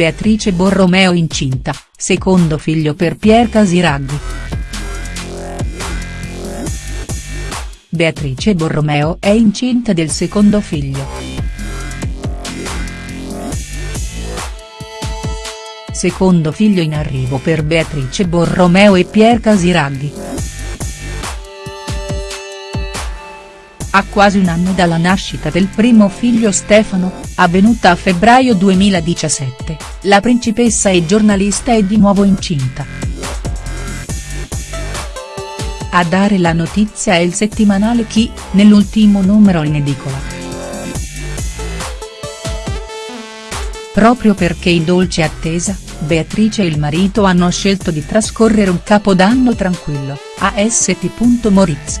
Beatrice Borromeo incinta, secondo figlio per Pier Casiraghi. Beatrice Borromeo è incinta del secondo figlio. Secondo figlio in arrivo per Beatrice Borromeo e Pier Casiraghi. A quasi un anno dalla nascita del primo figlio Stefano, avvenuta a febbraio 2017, la principessa e giornalista è di nuovo incinta. A dare la notizia è il settimanale Chi, nell'ultimo numero in edicola. Proprio perché in dolce attesa, Beatrice e il marito hanno scelto di trascorrere un capodanno tranquillo, a St. Moritz.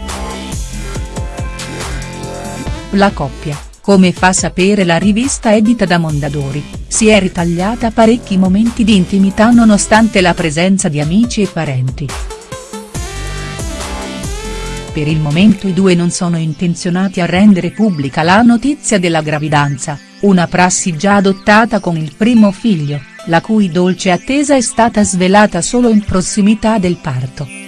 La coppia, come fa sapere la rivista edita da Mondadori, si è ritagliata parecchi momenti di intimità nonostante la presenza di amici e parenti. Per il momento i due non sono intenzionati a rendere pubblica la notizia della gravidanza, una prassi già adottata con il primo figlio, la cui dolce attesa è stata svelata solo in prossimità del parto.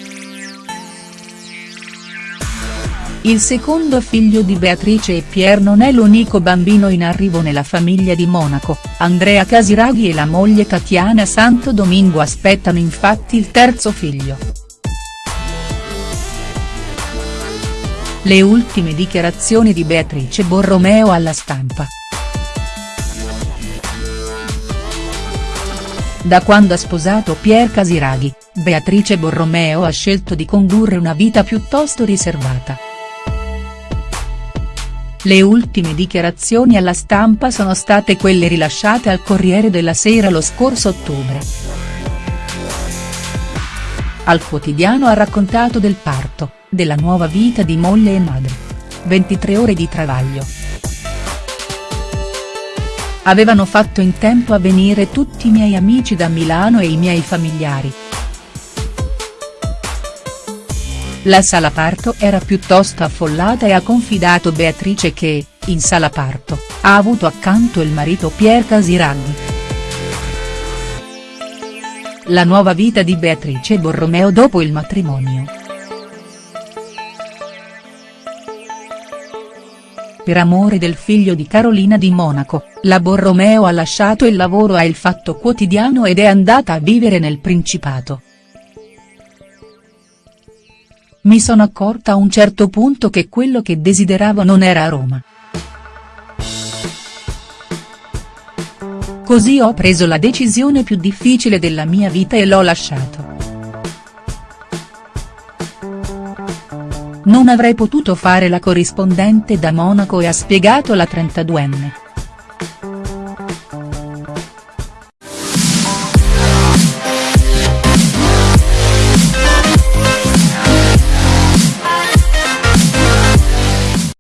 Il secondo figlio di Beatrice e Pier non è l'unico bambino in arrivo nella famiglia di Monaco, Andrea Casiraghi e la moglie Tatiana Santo Domingo aspettano infatti il terzo figlio. Le ultime dichiarazioni di Beatrice Borromeo alla stampa. Da quando ha sposato Pier Casiraghi, Beatrice Borromeo ha scelto di condurre una vita piuttosto riservata. Le ultime dichiarazioni alla stampa sono state quelle rilasciate al Corriere della Sera lo scorso ottobre. Al quotidiano ha raccontato del parto, della nuova vita di moglie e madre. 23 ore di travaglio. Avevano fatto in tempo a venire tutti i miei amici da Milano e i miei familiari. La sala parto era piuttosto affollata e ha confidato Beatrice che, in sala parto, ha avuto accanto il marito Pier Casiraghi. La nuova vita di Beatrice Borromeo dopo il matrimonio. Per amore del figlio di Carolina di Monaco, la Borromeo ha lasciato il lavoro a Il Fatto Quotidiano ed è andata a vivere nel Principato. Mi sono accorta a un certo punto che quello che desideravo non era Roma. Così ho preso la decisione più difficile della mia vita e l'ho lasciato. Non avrei potuto fare la corrispondente da Monaco e ha spiegato la 32enne.